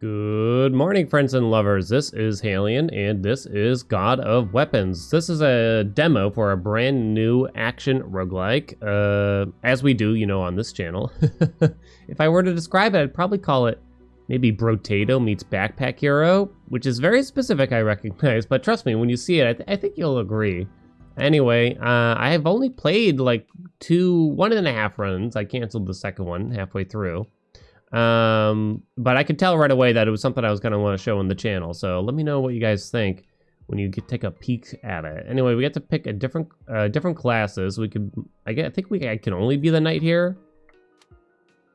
Good morning, friends and lovers. This is Halion, and this is God of Weapons. This is a demo for a brand new action roguelike, uh, as we do, you know, on this channel. if I were to describe it, I'd probably call it maybe Brotato meets Backpack Hero, which is very specific, I recognize, but trust me, when you see it, I, th I think you'll agree. Anyway, uh, I have only played like two, one and a half runs. I canceled the second one halfway through. Um, but I could tell right away that it was something I was going to want to show on the channel. So let me know what you guys think when you take a peek at it. Anyway, we get to pick a different uh, different classes. We could, I, get, I think we I can only be the knight here.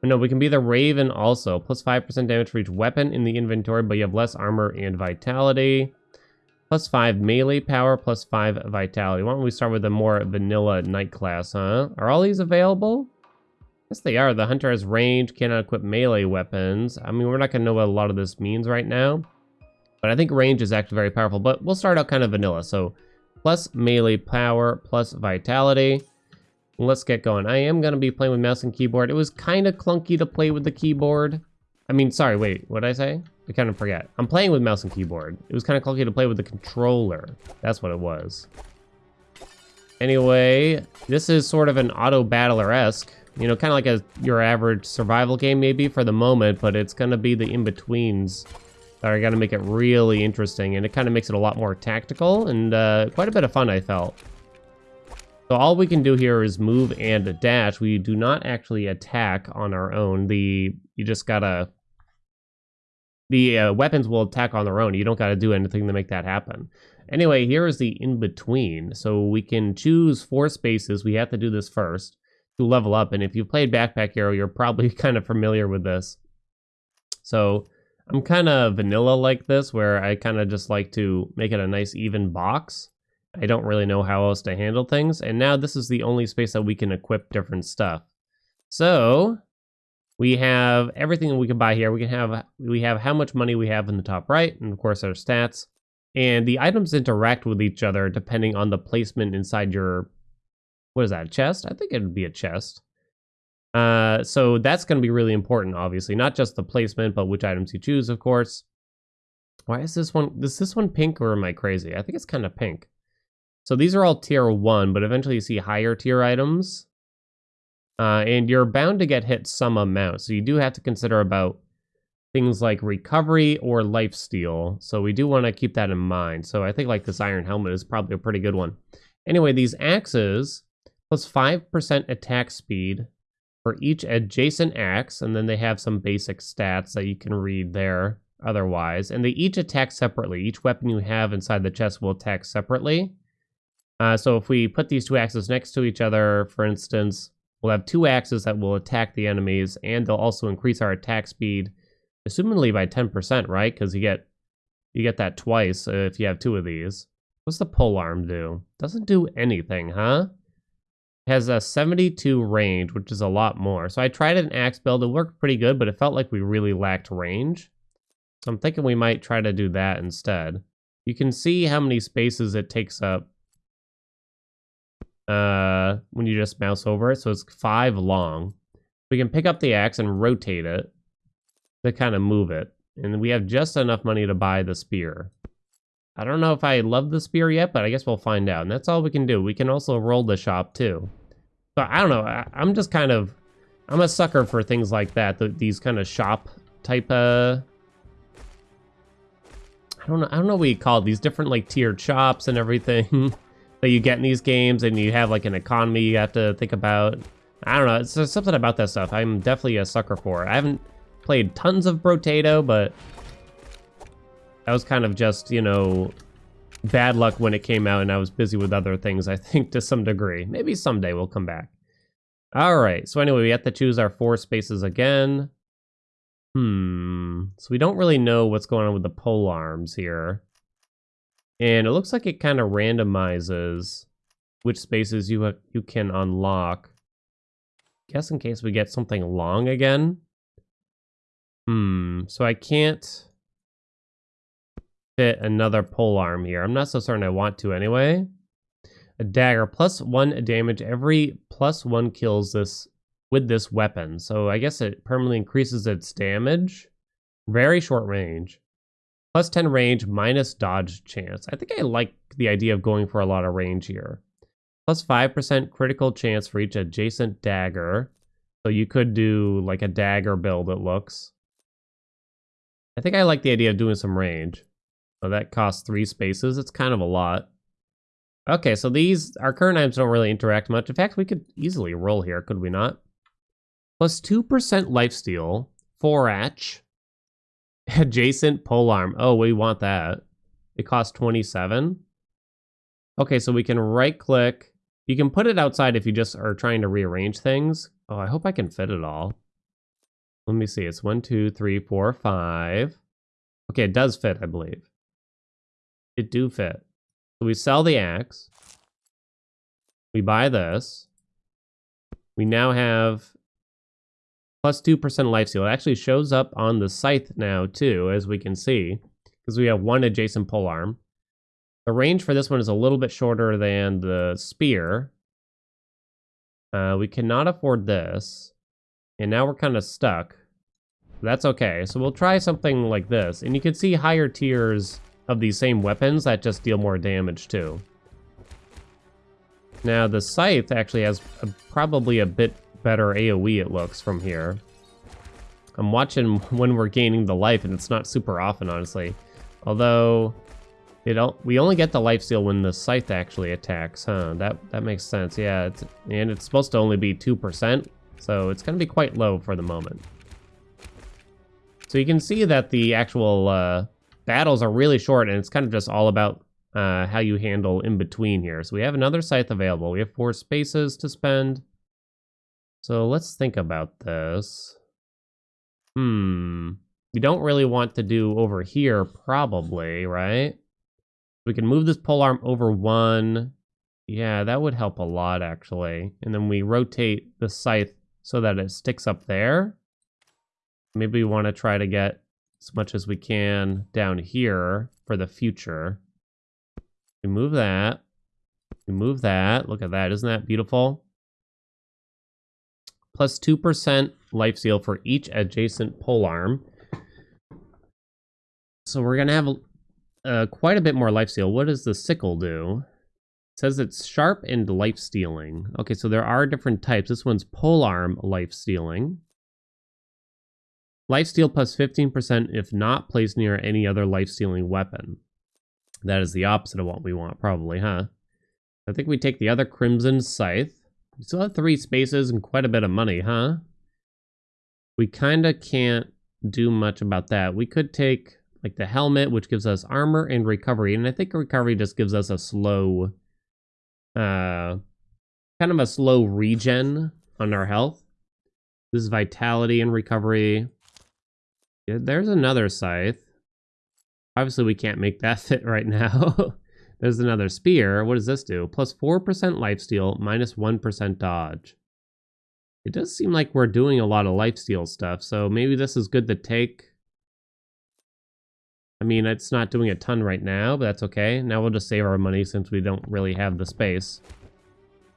No, we can be the Raven also. Plus 5% damage for each weapon in the inventory, but you have less armor and vitality. Plus 5 melee power, plus 5 vitality. Why don't we start with the more vanilla knight class, huh? Are all these available? Yes, they are. The hunter has range, cannot equip melee weapons. I mean, we're not going to know what a lot of this means right now. But I think range is actually very powerful. But we'll start out kind of vanilla. So plus melee power, plus vitality. Let's get going. I am going to be playing with mouse and keyboard. It was kind of clunky to play with the keyboard. I mean, sorry, wait, what did I say? I kind of forget. I'm playing with mouse and keyboard. It was kind of clunky to play with the controller. That's what it was. Anyway, this is sort of an auto battler-esque. You know, kind of like a your average survival game maybe for the moment, but it's going to be the in-betweens that are going to make it really interesting, and it kind of makes it a lot more tactical and uh, quite a bit of fun, I felt. So all we can do here is move and dash. We do not actually attack on our own. The You just gotta... The uh, weapons will attack on their own. You don't gotta do anything to make that happen. Anyway, here is the in-between. So we can choose four spaces. We have to do this first to level up. And if you've played Backpack Hero, you're probably kind of familiar with this. So I'm kind of vanilla like this, where I kind of just like to make it a nice even box. I don't really know how else to handle things. And now this is the only space that we can equip different stuff. So we have everything that we can buy here. We can have we have how much money we have in the top right, and of course our stats. And the items interact with each other depending on the placement inside your what is that, chest? I think it would be a chest. Uh, so that's going to be really important, obviously. Not just the placement, but which items you choose, of course. Why is this one, is this one pink or am I crazy? I think it's kind of pink. So these are all tier 1, but eventually you see higher tier items. Uh, and you're bound to get hit some amount. So you do have to consider about things like recovery or life steal. So we do want to keep that in mind. So I think like this iron helmet is probably a pretty good one. Anyway, these axes plus 5% attack speed for each adjacent axe, and then they have some basic stats that you can read there otherwise. And they each attack separately. Each weapon you have inside the chest will attack separately. Uh, so if we put these two axes next to each other, for instance, we'll have two axes that will attack the enemies, and they'll also increase our attack speed, assumingly by 10%, right? Because you get you get that twice if you have two of these. What's the pole arm do? Doesn't do anything, huh? Has a 72 range, which is a lot more. So I tried an axe build. It worked pretty good, but it felt like we really lacked range. So I'm thinking we might try to do that instead. You can see how many spaces it takes up uh, when you just mouse over it. So it's five long. We can pick up the axe and rotate it to kind of move it. And we have just enough money to buy the spear. I don't know if I love the spear yet, but I guess we'll find out. And that's all we can do. We can also roll the shop too. But I don't know. I, am just kind of, I'm a sucker for things like that. The, these kind of shop type of, I don't know. I don't know what you call it. These different like tiered shops and everything that you get in these games, and you have like an economy you have to think about. I don't know. It's something about that stuff. I'm definitely a sucker for. I haven't played tons of Brotato, but that was kind of just, you know, bad luck when it came out and I was busy with other things, I think, to some degree. Maybe someday we'll come back. All right, so anyway, we have to choose our four spaces again. Hmm, so we don't really know what's going on with the pole arms here. And it looks like it kind of randomizes which spaces you you can unlock. Guess in case we get something long again. Hmm, so I can't fit another pole arm here. I'm not so certain I want to anyway. A dagger, plus one damage every plus one kills this with this weapon. So I guess it permanently increases its damage. Very short range. Plus 10 range, minus dodge chance. I think I like the idea of going for a lot of range here. Plus 5% critical chance for each adjacent dagger. So you could do like a dagger build, it looks. I think I like the idea of doing some range. So that costs three spaces. It's kind of a lot. Okay, so these, our current items don't really interact much. In fact, we could easily roll here, could we not? Plus 2% lifesteal, 4H, adjacent polearm. Oh, we want that. It costs 27. Okay, so we can right click. You can put it outside if you just are trying to rearrange things. Oh, I hope I can fit it all. Let me see. It's one, two, three, four, five. Okay, it does fit, I believe. It do fit. So we sell the axe. We buy this. We now have plus 2% lifesteal. It actually shows up on the scythe now too, as we can see, because we have one adjacent polearm. The range for this one is a little bit shorter than the spear. Uh, we cannot afford this. And now we're kind of stuck. That's okay. So we'll try something like this. And you can see higher tiers of these same weapons that just deal more damage too. Now the scythe actually has a, probably a bit better AoE it looks from here. I'm watching when we're gaining the life and it's not super often honestly. Although it we only get the life steal when the scythe actually attacks, huh? That that makes sense. Yeah, it's, and it's supposed to only be 2%, so it's going to be quite low for the moment. So you can see that the actual uh, battles are really short, and it's kind of just all about uh, how you handle in between here. So we have another scythe available. We have four spaces to spend. So let's think about this. Hmm. We don't really want to do over here, probably, right? We can move this polearm over one. Yeah, that would help a lot, actually. And then we rotate the scythe so that it sticks up there. Maybe we want to try to get as much as we can down here for the future. We move that. We move that. Look at that. Isn't that beautiful? Plus 2% life steal for each adjacent pole arm. So we're going to have uh, quite a bit more life steal. What does the sickle do? It says it's sharp and life stealing. Okay, so there are different types. This one's pole arm life stealing. Life steal plus 15% if not placed near any other life stealing weapon. That is the opposite of what we want, probably, huh? I think we take the other Crimson Scythe. We still have three spaces and quite a bit of money, huh? We kind of can't do much about that. We could take like the helmet, which gives us armor and recovery. And I think recovery just gives us a slow, uh, kind of a slow regen on our health. This is vitality and recovery. There's another scythe. Obviously, we can't make that fit right now. there's another spear. What does this do? Plus 4% lifesteal, minus 1% dodge. It does seem like we're doing a lot of lifesteal stuff, so maybe this is good to take I mean, it's not doing a ton right now, but that's okay. Now we'll just save our money since we don't really have the space.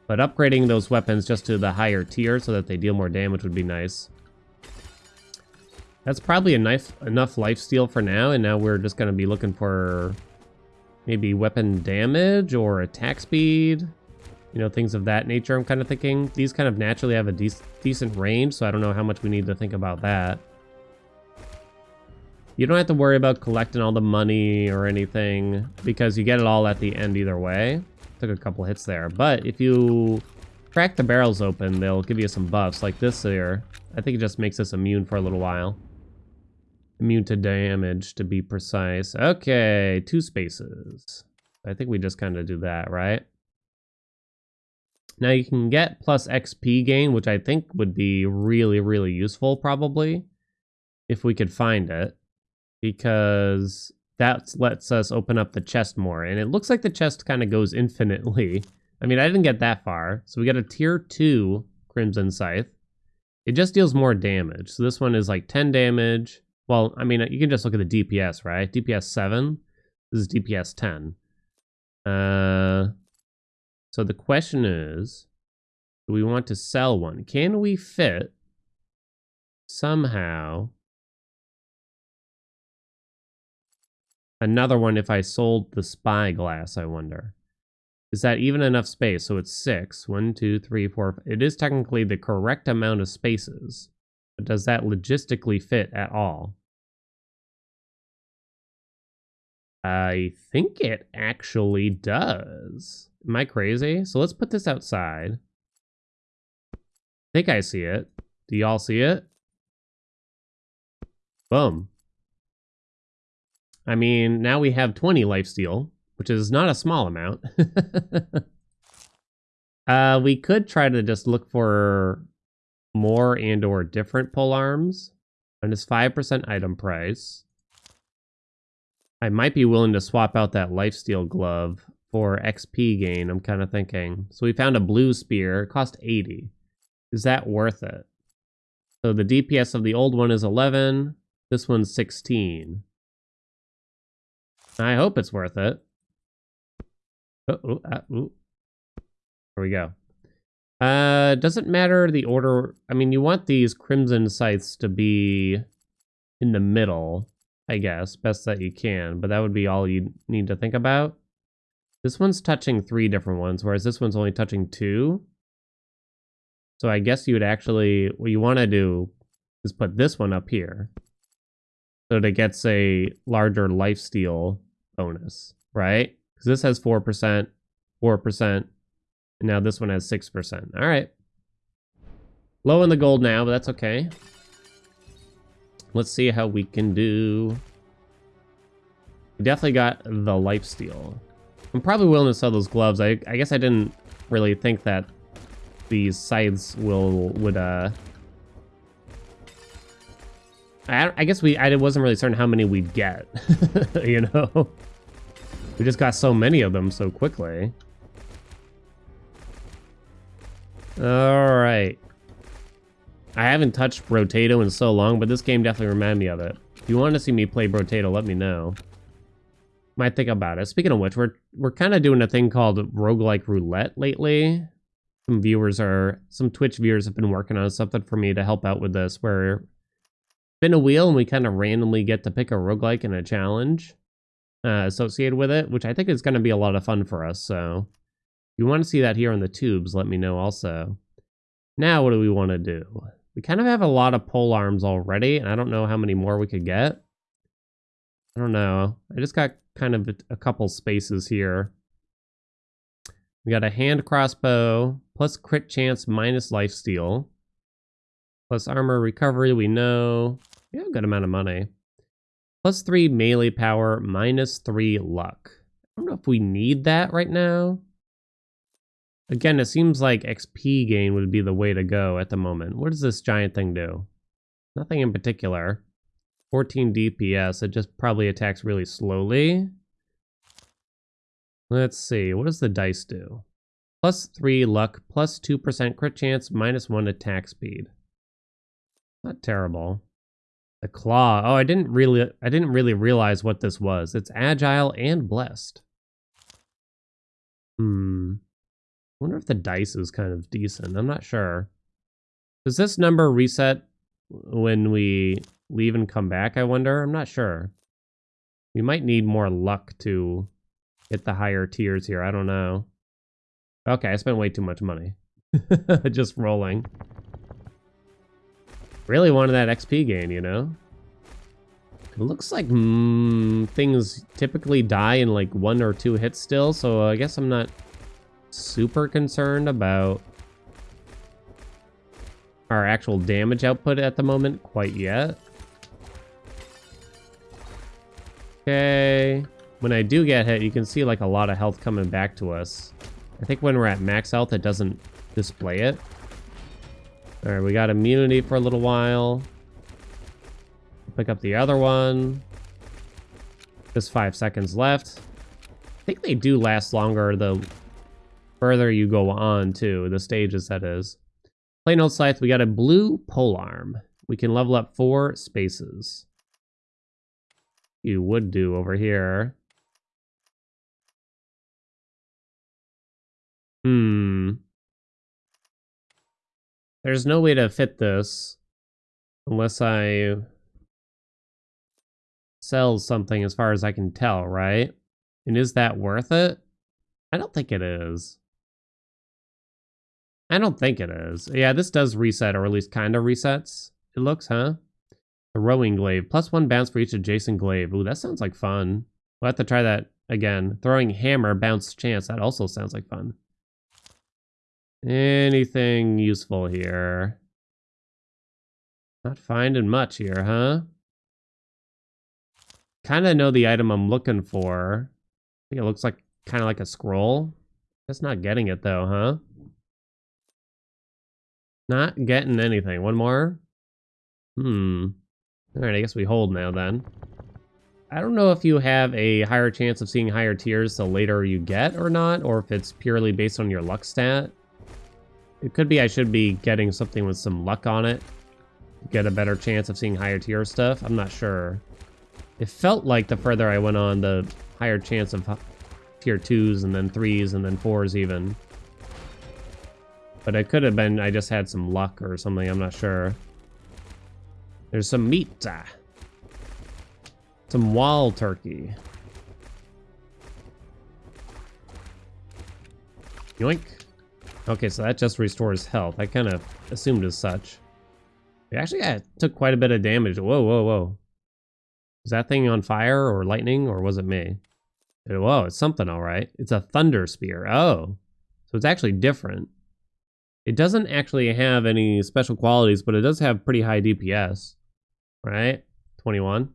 But upgrading those weapons just to the higher tier so that they deal more damage would be nice. That's probably a enough, enough life steal for now, and now we're just going to be looking for maybe weapon damage or attack speed. You know, things of that nature, I'm kind of thinking. These kind of naturally have a de decent range, so I don't know how much we need to think about that. You don't have to worry about collecting all the money or anything because you get it all at the end either way. Took a couple hits there. But if you crack the barrels open, they'll give you some buffs like this here. I think it just makes us immune for a little while. Immune to damage, to be precise. Okay, two spaces. I think we just kind of do that, right? Now you can get plus XP gain, which I think would be really, really useful probably, if we could find it because that lets us open up the chest more. And it looks like the chest kind of goes infinitely. I mean, I didn't get that far. So we got a tier 2 Crimson Scythe. It just deals more damage. So this one is like 10 damage. Well, I mean, you can just look at the DPS, right? DPS 7. This is DPS 10. Uh, so the question is, do we want to sell one? Can we fit somehow another one if I sold the spyglass, I wonder. Is that even enough space? So it's six. One, two, three, four. It is technically the correct amount of spaces. Does that logistically fit at all? I think it actually does. Am I crazy? So let's put this outside. I think I see it. Do y'all see it? Boom. I mean, now we have 20 lifesteal, which is not a small amount. uh, we could try to just look for more and or different pole arms. And it's 5% item price. I might be willing to swap out that lifesteal glove for XP gain, I'm kind of thinking. So we found a blue spear, it cost 80. Is that worth it? So the DPS of the old one is 11, this one's 16. I hope it's worth it. Oh, oh, ooh. There we go. Uh, doesn't matter the order. I mean, you want these crimson scythes to be in the middle, I guess, best that you can, but that would be all you need to think about. This one's touching three different ones, whereas this one's only touching two. So I guess you would actually, what you want to do is put this one up here. So that it gets a larger lifesteal bonus, right? Because this has 4%, 4%, and now this one has 6%. All right. Low in the gold now, but that's okay. Let's see how we can do. We definitely got the lifesteal. I'm probably willing to sell those gloves. I, I guess I didn't really think that these scythes will would uh I, I guess we I wasn't really certain how many we'd get you know we just got so many of them so quickly all right I haven't touched Brotato in so long but this game definitely reminded me of it if you want to see me play Brotato let me know might think about it. Speaking of which, we're we're kind of doing a thing called roguelike roulette lately. Some viewers are some Twitch viewers have been working on something for me to help out with this where spin a wheel and we kind of randomly get to pick a roguelike and a challenge uh, associated with it, which I think is going to be a lot of fun for us. So you want to see that here on the tubes, let me know also. Now, what do we want to do? We kind of have a lot of pole arms already, and I don't know how many more we could get. I don't know. I just got kind of a couple spaces here. We got a hand crossbow, plus crit chance, minus life steal. Plus armor recovery, we know. A good amount of money. Plus three melee power, minus three luck. I don't know if we need that right now. Again, it seems like XP gain would be the way to go at the moment. What does this giant thing do? Nothing in particular. 14 DPS. It just probably attacks really slowly. Let's see. What does the dice do? Plus 3 luck, plus 2% crit chance, minus 1 attack speed. Not terrible. The claw. Oh, I didn't really I didn't really realize what this was. It's agile and blessed. Hmm. I wonder if the dice is kind of decent. I'm not sure. Does this number reset when we leave and come back, I wonder? I'm not sure. We might need more luck to hit the higher tiers here. I don't know. Okay, I spent way too much money. Just rolling. Really wanted that XP gain, you know? It looks like mm, things typically die in like one or two hits still, so I guess I'm not super concerned about our actual damage output at the moment quite yet. Okay. When I do get hit, you can see like a lot of health coming back to us. I think when we're at max health, it doesn't display it. All right, we got immunity for a little while. Pick up the other one. Just five seconds left. I think they do last longer the further you go on to the stages that is. Plain old scythe, we got a blue pole arm. We can level up four spaces. You would do over here. Hmm. There's no way to fit this unless I sell something as far as I can tell, right? And is that worth it? I don't think it is. I don't think it is. Yeah, this does reset, or at least kind of resets. It looks, huh? The rowing glaive. Plus one bounce for each adjacent glaive. Ooh, that sounds like fun. We'll have to try that again. Throwing hammer, bounce chance. That also sounds like fun. Anything useful here? Not finding much here, huh? Kind of know the item I'm looking for. I think it looks like kind of like a scroll. Just not getting it though, huh? Not getting anything. One more? Hmm. Alright, I guess we hold now then. I don't know if you have a higher chance of seeing higher tiers the later you get or not, or if it's purely based on your luck stat. It could be I should be getting something with some luck on it. Get a better chance of seeing higher tier stuff. I'm not sure. It felt like the further I went on, the higher chance of tier 2s and then 3s and then 4s even. But it could have been I just had some luck or something, I'm not sure. There's some meat. Some wild turkey. Yoink. Okay, so that just restores health. I kind of assumed as such. We actually took quite a bit of damage. Whoa, whoa, whoa. Is that thing on fire or lightning or was it me? Whoa, it's something all right. It's a thunder spear. Oh, so it's actually different. It doesn't actually have any special qualities, but it does have pretty high DPS, right? 21.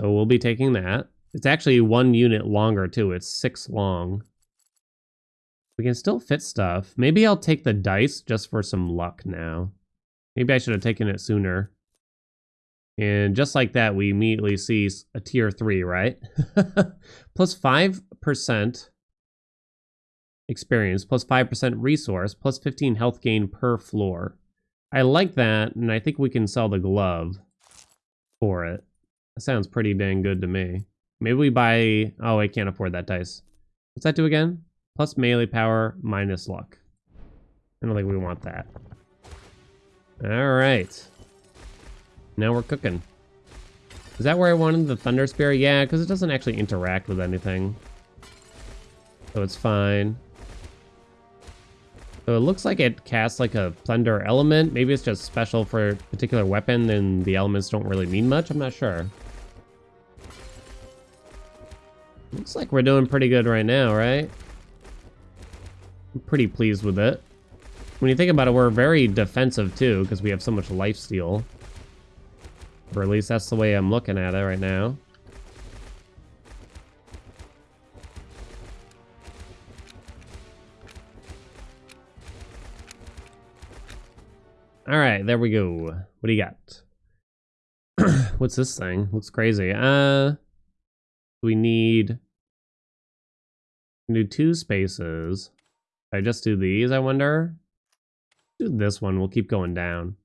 So we'll be taking that. It's actually one unit longer too. It's six long. We can still fit stuff. Maybe I'll take the dice just for some luck now. Maybe I should have taken it sooner. And just like that, we immediately see a tier 3, right? plus 5% experience, plus 5% resource, plus 15 health gain per floor. I like that, and I think we can sell the glove for it. That sounds pretty dang good to me. Maybe we buy... Oh, I can't afford that dice. What's that do again? Plus melee power, minus luck. I don't think we want that. Alright. Now we're cooking. Is that where I wanted the Thunder Spear? Yeah, because it doesn't actually interact with anything. So it's fine. So it looks like it casts like a Thunder element. Maybe it's just special for a particular weapon and the elements don't really mean much. I'm not sure. Looks like we're doing pretty good right now, right? I'm pretty pleased with it. When you think about it, we're very defensive too, because we have so much life steal. Or at least that's the way I'm looking at it right now. All right, there we go. What do you got? What's this thing? Looks crazy. Uh, we need do two spaces. I just do these, I wonder? Do this one, we'll keep going down.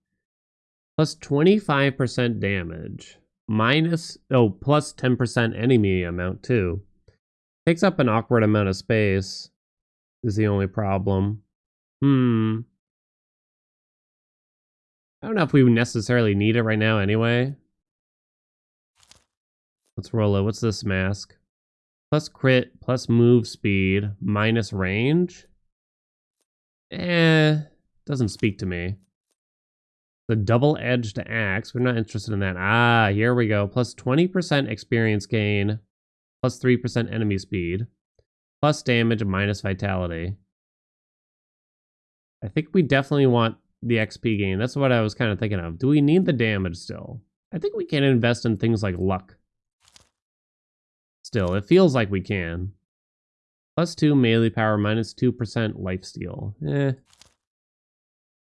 Plus 25% damage. Minus, oh, plus 10% enemy amount too. Takes up an awkward amount of space. Is the only problem. Hmm. I don't know if we necessarily need it right now anyway. Let's roll it. What's this mask? Plus crit, plus move speed, minus range? Eh, doesn't speak to me. The double-edged axe, we're not interested in that. Ah, here we go. Plus 20% experience gain, plus 3% enemy speed, plus damage, minus vitality. I think we definitely want the XP gain. That's what I was kind of thinking of. Do we need the damage still? I think we can invest in things like luck. Still, it feels like we can. Plus 2 melee power, minus 2% life steal. Eh.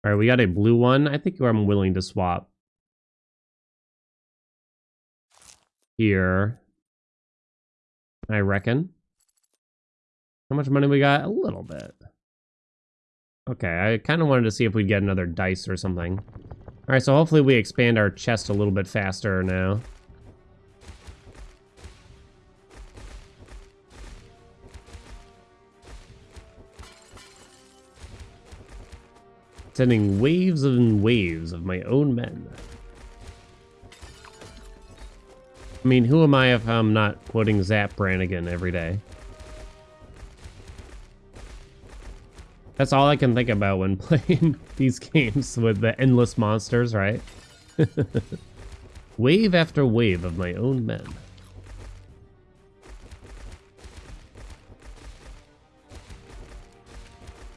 Alright, we got a blue one. I think I'm willing to swap. Here. I reckon. How much money we got? A little bit. Okay, I kind of wanted to see if we'd get another dice or something. Alright, so hopefully we expand our chest a little bit faster now. Sending waves and waves of my own men. I mean, who am I if I'm not quoting Zap Brannigan every day? That's all I can think about when playing these games with the endless monsters, right? wave after wave of my own men.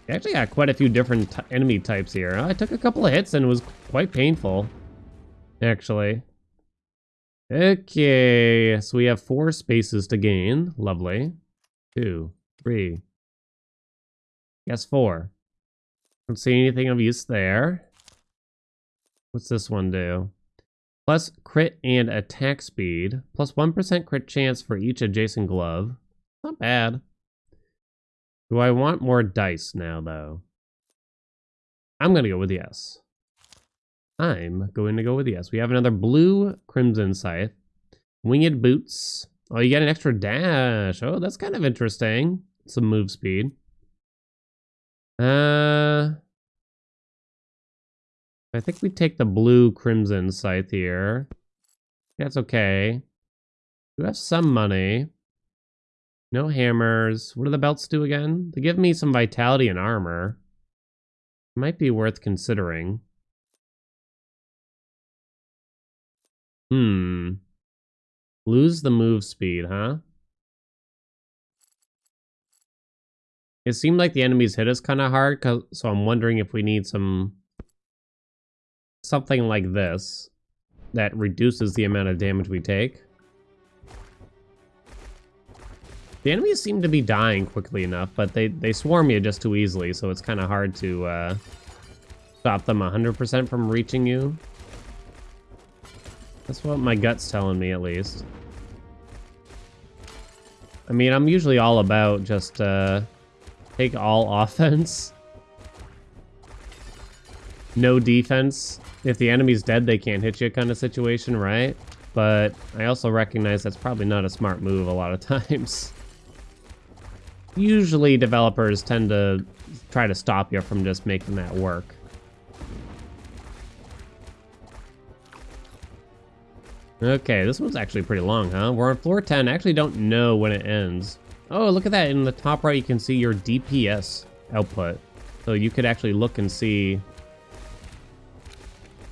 I actually got quite a few different enemy types here. I took a couple of hits and it was quite painful, actually. Okay, so we have four spaces to gain. Lovely. Two, three. Yes, four. Don't see anything of use there. What's this one do? Plus crit and attack speed. Plus 1 crit chance for each adjacent glove. Not bad. Do I want more dice now, though? I'm going to go with yes. I'm going to go with yes. We have another blue Crimson Scythe. Winged Boots. Oh, you get an extra dash. Oh, that's kind of interesting. Some move speed. I think we take the blue Crimson Scythe here. That's okay. We have some money. No hammers. What do the belts do again? They give me some vitality and armor. Might be worth considering. Hmm. Lose the move speed, huh? It seemed like the enemies hit us kind of hard, so I'm wondering if we need some... Something like this that reduces the amount of damage we take. The enemies seem to be dying quickly enough, but they, they swarm you just too easily, so it's kind of hard to uh, stop them 100% from reaching you. That's what my gut's telling me, at least. I mean, I'm usually all about just uh, take all offense. No defense. If the enemy's dead, they can't hit you kind of situation, right? But I also recognize that's probably not a smart move a lot of times usually developers tend to try to stop you from just making that work. Okay, this one's actually pretty long, huh? We're on floor 10. I actually don't know when it ends. Oh, look at that. In the top right, you can see your DPS output. So you could actually look and see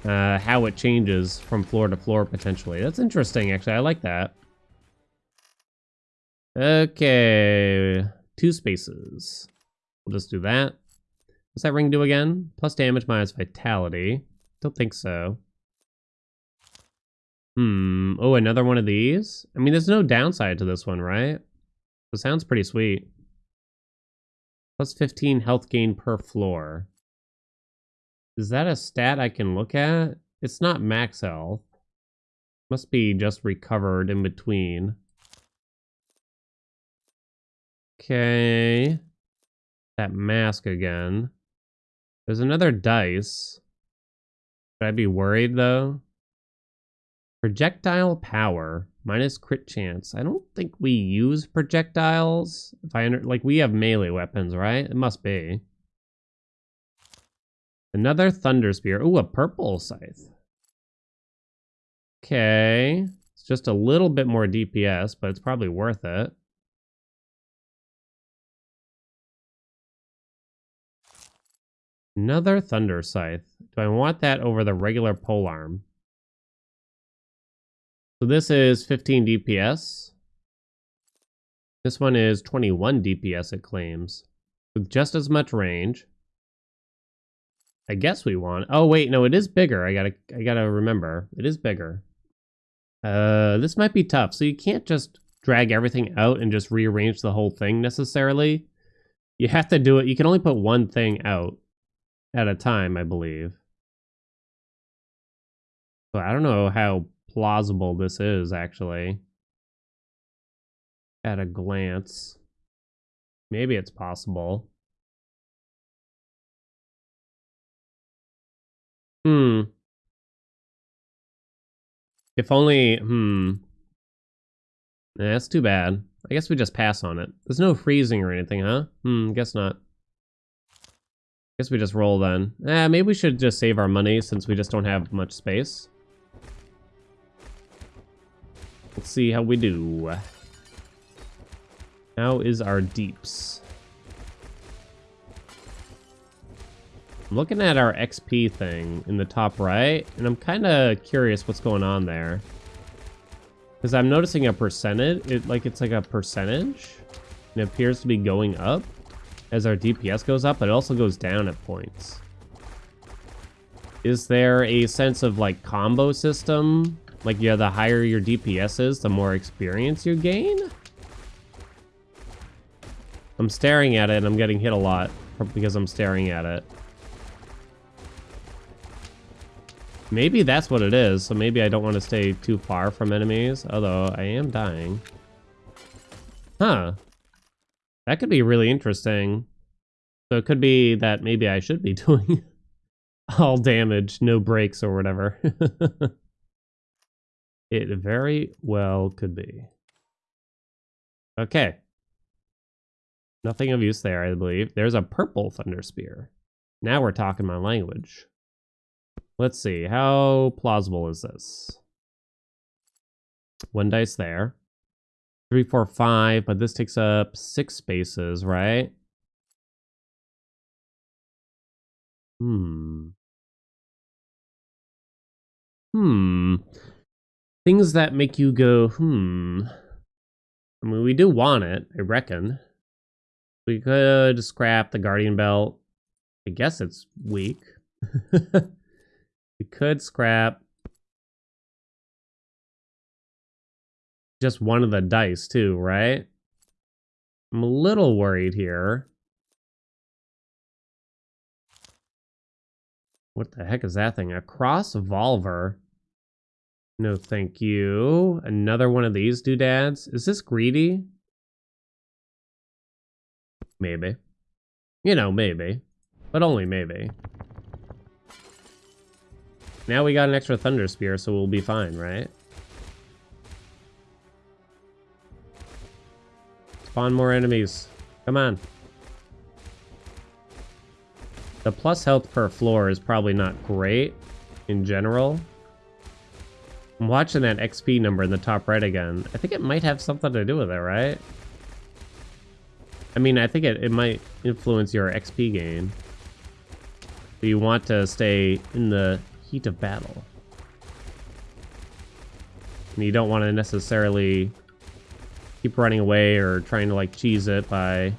uh, how it changes from floor to floor, potentially. That's interesting, actually. I like that. Okay two spaces. We'll just do that. What's that ring do again? Plus damage minus vitality. Don't think so. Hmm. Oh, another one of these? I mean, there's no downside to this one, right? It sounds pretty sweet. Plus 15 health gain per floor. Is that a stat I can look at? It's not max health. Must be just recovered in between. Okay. That mask again. There's another dice. Should I be worried though? Projectile power minus crit chance. I don't think we use projectiles. If I under like we have melee weapons, right? It must be. Another thunder spear. Ooh, a purple scythe. Okay. It's just a little bit more DPS, but it's probably worth it. Another Thunder Scythe. Do I want that over the regular polearm? So this is 15 DPS. This one is 21 DPS it claims. With just as much range. I guess we want... Oh wait, no, it is bigger. I gotta, I gotta remember. It is bigger. Uh, this might be tough. So you can't just drag everything out and just rearrange the whole thing necessarily. You have to do it. You can only put one thing out at a time, I believe. So I don't know how plausible this is, actually. At a glance. Maybe it's possible. Hmm. If only, hmm. That's too bad. I guess we just pass on it. There's no freezing or anything, huh? Hmm, guess not. Guess we just roll then. Eh, maybe we should just save our money since we just don't have much space. Let's see how we do. How is our deeps? Looking at our XP thing in the top right, and I'm kind of curious what's going on there. Because I'm noticing a percentage, it like it's like a percentage. And it appears to be going up as our DPS goes up, but it also goes down at points. Is there a sense of like combo system? Like yeah, the higher your DPS is, the more experience you gain? I'm staring at it and I'm getting hit a lot because I'm staring at it. Maybe that's what it is, so maybe I don't want to stay too far from enemies, although I am dying. Huh. That could be really interesting. So it could be that maybe I should be doing all damage, no breaks or whatever. it very well could be. Okay. Nothing of use there, I believe. There's a purple Thunder Spear. Now we're talking my language. Let's see, how plausible is this? One dice there. Three, four, five, but this takes up six spaces, right? Hmm. Hmm. Things that make you go, hmm. I mean, we do want it, I reckon. We could scrap the Guardian Belt. I guess it's weak. we could scrap just one of the dice too, right? I'm a little worried here. What the heck is that thing? A cross volver. No, thank you. Another one of these doodads. Is this greedy? Maybe. You know, maybe. But only maybe. Now we got an extra Thunder Spear, so we'll be fine, right? Spawn more enemies. Come on. The plus health per floor is probably not great in general. I'm watching that XP number in the top right again. I think it might have something to do with it, right? I mean, I think it, it might influence your XP gain. You want to stay in the heat of battle. And you don't want to necessarily keep running away or trying to like cheese it by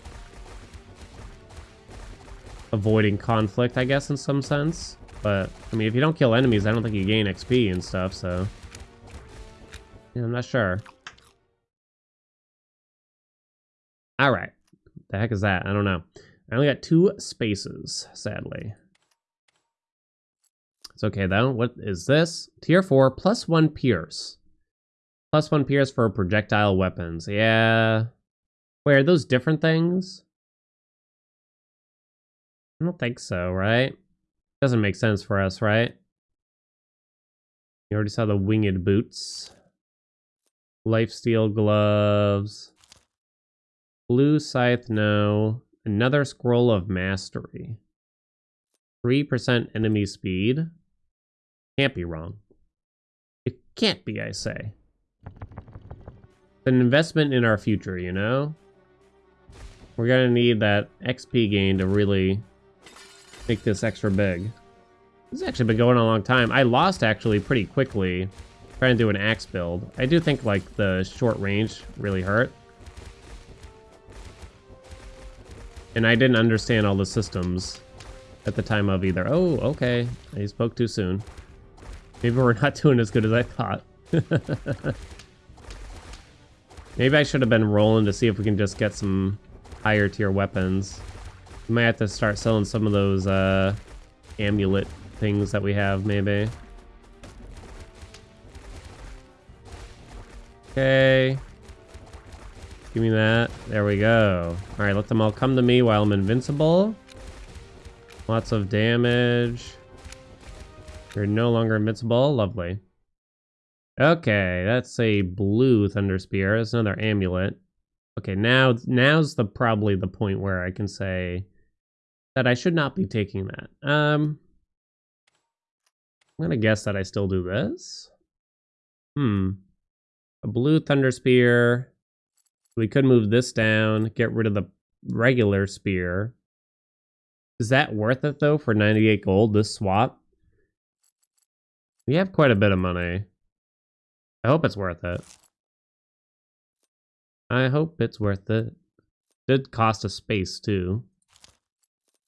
avoiding conflict, I guess, in some sense. But, I mean, if you don't kill enemies, I don't think you gain XP and stuff, so... Yeah, I'm not sure. Alright. The heck is that? I don't know. I only got two spaces, sadly. It's okay though. What is this? Tier 4, plus 1 Pierce. Plus 1 Pierce for projectile weapons. Yeah. Wait, are those different things? I don't think so, right? Doesn't make sense for us, right? You already saw the winged boots. Lifesteal gloves. Blue scythe, no. Another scroll of mastery. 3% enemy speed. Can't be wrong. It can't be, I say. It's an investment in our future, you know? We're gonna need that XP gain to really make this extra big. This has actually been going a long time. I lost actually pretty quickly trying to do an axe build. I do think like the short range really hurt. And I didn't understand all the systems at the time of either. Oh, okay. I spoke too soon. Maybe we're not doing as good as I thought. Maybe I should have been rolling to see if we can just get some higher tier weapons. We might have to start selling some of those uh, amulet things that we have, maybe. Okay. Give me that. There we go. All right, let them all come to me while I'm invincible. Lots of damage. You're no longer invincible. Lovely. Okay, that's a blue Thunder Spear. That's another amulet. Okay, now now's the probably the point where I can say that I should not be taking that. Um, I'm gonna guess that I still do this. Hmm. a blue Thunder Spear. We could move this down, get rid of the regular spear. Is that worth it though for 98 gold, this swap? We have quite a bit of money. I hope it's worth it. I hope it's worth it. Did cost a space too.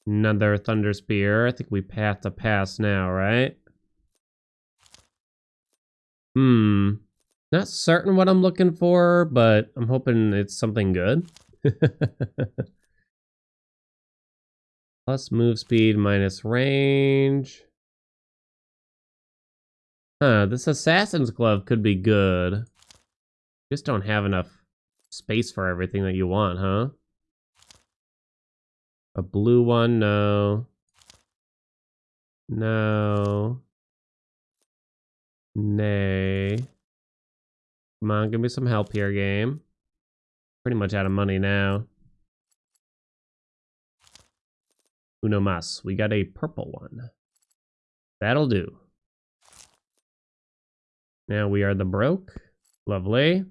Another Thunder Spear. I think we have to pass now, right? Hmm. Not certain what I'm looking for, but I'm hoping it's something good. Plus move speed minus range. Huh, this Assassin's Glove could be good. Just don't have enough space for everything that you want, huh? A blue one, no. No. Nay. Come on, give me some help here, game. Pretty much out of money now. Uno mas. We got a purple one. That'll do. Now we are the broke. Lovely.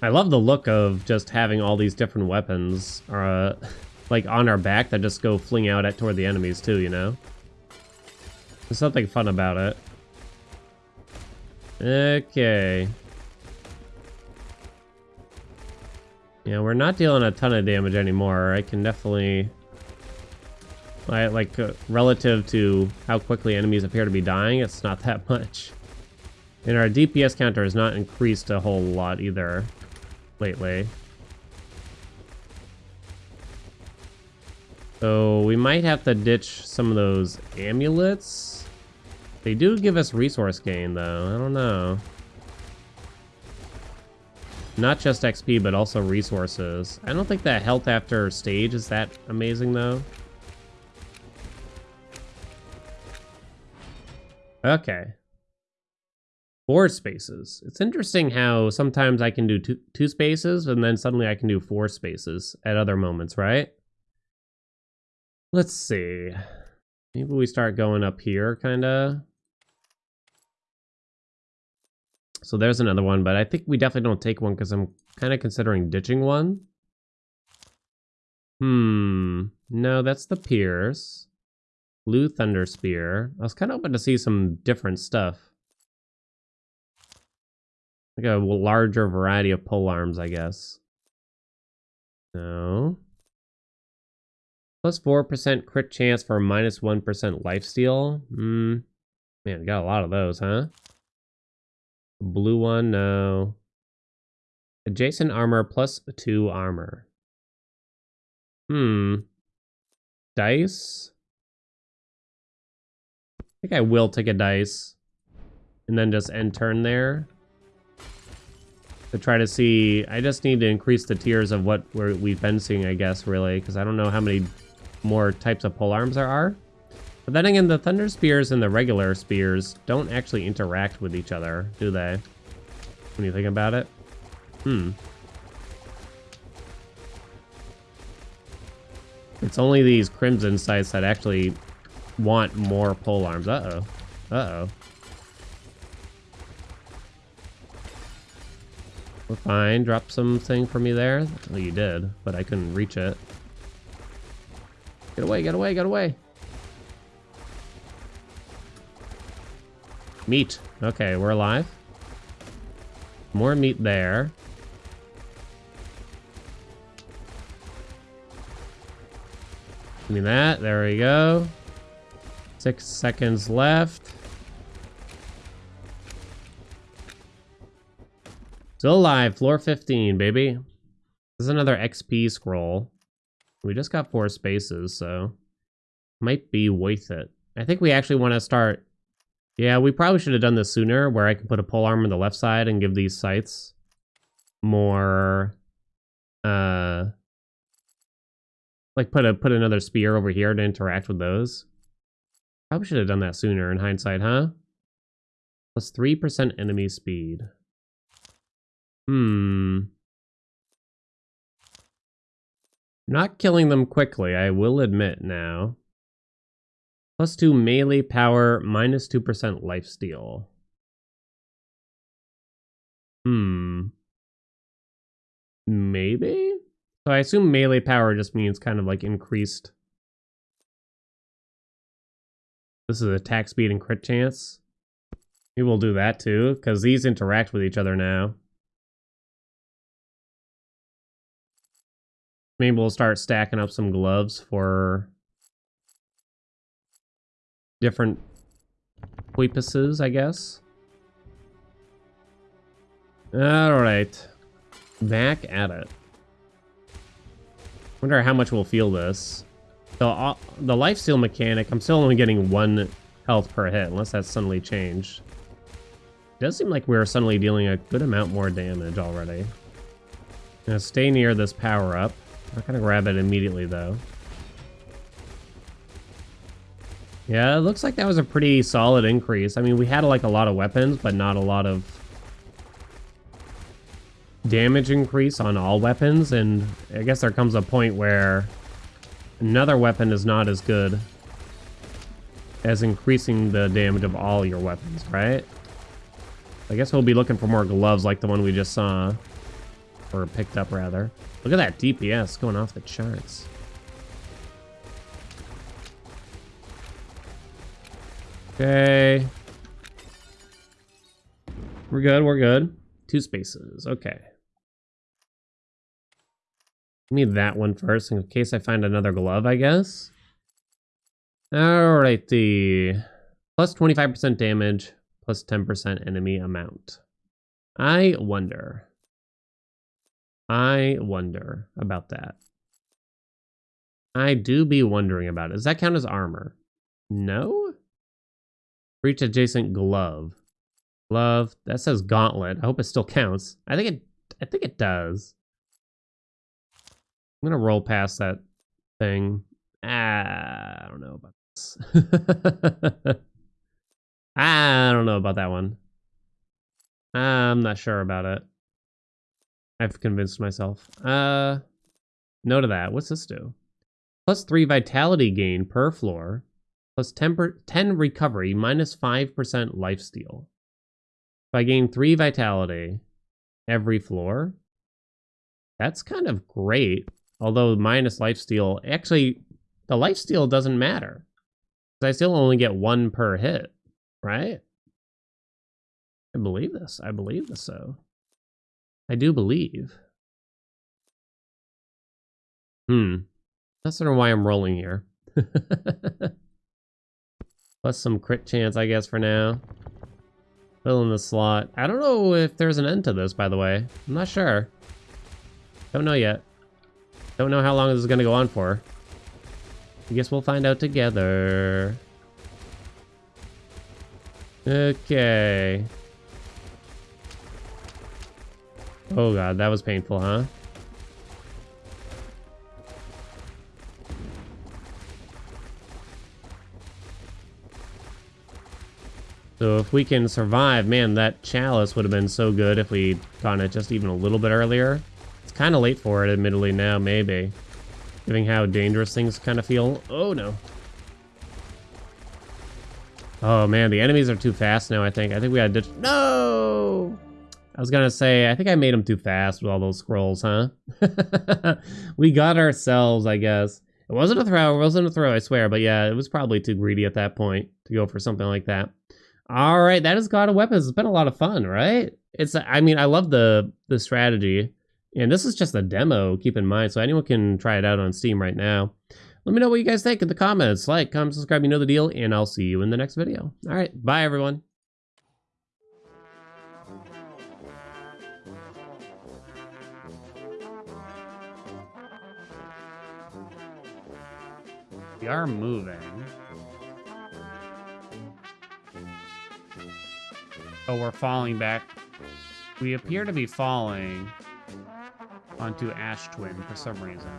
I love the look of just having all these different weapons uh, like on our back that just go fling out at toward the enemies too, you know? There's something fun about it. Okay. Yeah, we're not dealing a ton of damage anymore. I can definitely... like, uh, relative to how quickly enemies appear to be dying, it's not that much. And our DPS counter has not increased a whole lot either lately. So we might have to ditch some of those amulets. They do give us resource gain though, I don't know. Not just XP, but also resources. I don't think that health after stage is that amazing though. Okay. Four spaces. It's interesting how sometimes I can do two, two spaces and then suddenly I can do four spaces at other moments, right? Let's see. Maybe we start going up here, kind of. So there's another one, but I think we definitely don't take one because I'm kind of considering ditching one. Hmm. No, that's the Pierce. Blue Thunder Spear. I was kind of hoping to see some different stuff. Like a larger variety of pole arms, I guess. No. Plus 4% crit chance for minus 1% lifesteal. Hmm. Man, got a lot of those, huh? Blue one, no. Adjacent armor plus 2 armor. Hmm. Dice? I think I will take a dice. And then just end turn there to try to see. I just need to increase the tiers of what we have been seeing, I guess, really, because I don't know how many more types of pole arms there are. But then again, the Thunder Spears and the regular Spears don't actually interact with each other, do they? When you think about it? Hmm. It's only these Crimson Scythes that actually want more pole arms. Uh-oh. Uh-oh. We're fine. Drop something for me there. Well, you did, but I couldn't reach it. Get away, get away, get away. Meat. Okay, we're alive. More meat there. Give me that. There we go. Six seconds left. Still alive, floor 15, baby. This is another XP scroll. We just got four spaces, so might be worth it. I think we actually want to start... Yeah, we probably should have done this sooner, where I can put a pole arm on the left side and give these scythes more... Uh, like put a put another spear over here to interact with those. Probably should have done that sooner in hindsight, huh? Plus 3% enemy speed. Hmm. Not killing them quickly, I will admit now. Plus 2 melee power, minus 2% lifesteal. Hmm. Maybe? So I assume melee power just means kind of like increased. This is attack speed and crit chance. Maybe we'll do that too, because these interact with each other now. Maybe we'll start stacking up some gloves for different weepuses, I guess. Alright. Back at it. Wonder how much we'll feel this. The, uh, the lifesteal mechanic, I'm still only getting one health per hit, unless that's suddenly changed. It does seem like we're suddenly dealing a good amount more damage already. Gonna stay near this power up. I'm not gonna grab it immediately though. Yeah, it looks like that was a pretty solid increase. I mean, we had like a lot of weapons, but not a lot of damage increase on all weapons, and I guess there comes a point where another weapon is not as good as increasing the damage of all your weapons, right? I guess we'll be looking for more gloves like the one we just saw. Or picked up, rather. Look at that DPS going off the charts. Okay. We're good, we're good. Two spaces, okay. Give me that one first in case I find another glove, I guess. Alrighty. Plus 25% damage, plus 10% enemy amount. I wonder. I wonder about that. I do be wondering about it. Does that count as armor? No? Reach adjacent glove. Glove. That says gauntlet. I hope it still counts. I think it I think it does. I'm gonna roll past that thing. Ah, I don't know about this. I don't know about that one. I'm not sure about it. I've convinced myself. Uh, no to that. What's this do? Plus 3 vitality gain per floor. Plus 10, per, 10 recovery, minus 5% lifesteal. If I gain 3 vitality every floor, that's kind of great. Although minus lifesteal, actually, the lifesteal doesn't matter. Because I still only get one per hit, right? I believe this. I believe this so. I do believe. Hmm. That's sort of why I'm rolling here. Plus some crit chance, I guess, for now. Fill in the slot. I don't know if there's an end to this, by the way. I'm not sure. Don't know yet. Don't know how long this is going to go on for. I guess we'll find out together. Okay. Oh god, that was painful, huh? So if we can survive, man, that chalice would have been so good if we'd gotten it just even a little bit earlier. It's kind of late for it, admittedly, now, maybe. Given how dangerous things kind of feel. Oh, no. Oh, man, the enemies are too fast now, I think. I think we gotta ditch... No! I was gonna say, I think I made them too fast with all those scrolls, huh? we got ourselves, I guess. It wasn't a throw, it wasn't a throw, I swear, but yeah, it was probably too greedy at that point to go for something like that. All right, that is God of Weapons. It's been a lot of fun, right? It's, I mean, I love the the strategy, and this is just a demo. Keep in mind, so anyone can try it out on Steam right now. Let me know what you guys think in the comments. Like, comment, subscribe, you know the deal, and I'll see you in the next video. All right, bye everyone. We are moving. Oh, we're falling back. We appear to be falling onto Ash Twin for some reason.